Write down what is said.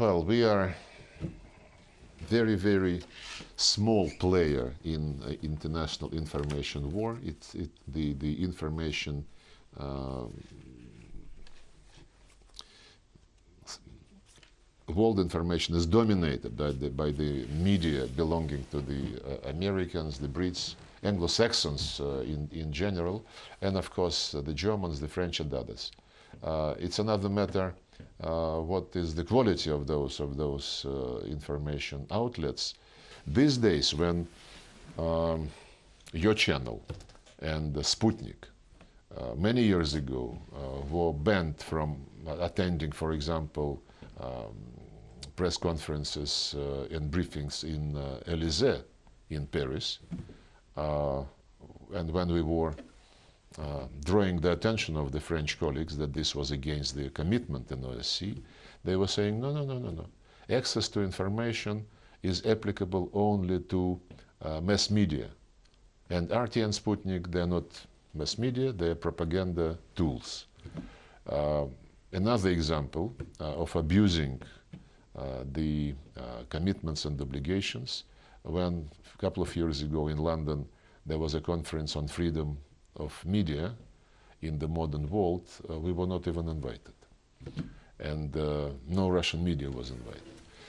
Well, we are very, very small player in uh, international information war. It, the, the information uh, world information is dominated by the, by the media belonging to the uh, Americans, the Brits, Anglo-Saxons uh, in, in general, and of course uh, the Germans, the French and others. Uh, it's another matter uh, what is the quality of those, of those uh, information outlets. These days when um, your channel and Sputnik many years ago were banned from attending, for example, um, press conferences uh, and briefings in uh, Elysee in Paris. Uh, and when we were uh, drawing the attention of the French colleagues that this was against their commitment in OSCE, they were saying, no, no, no, no, no. Access to information is applicable only to uh, mass media. And RT and Sputnik, they're not mass media, they're propaganda tools. Uh, another example uh, of abusing uh, the commitments and obligations, when a couple of years ago in London, there was a conference on freedom of media in the modern world, uh, we were not even invited. And uh, no Russian media was invited.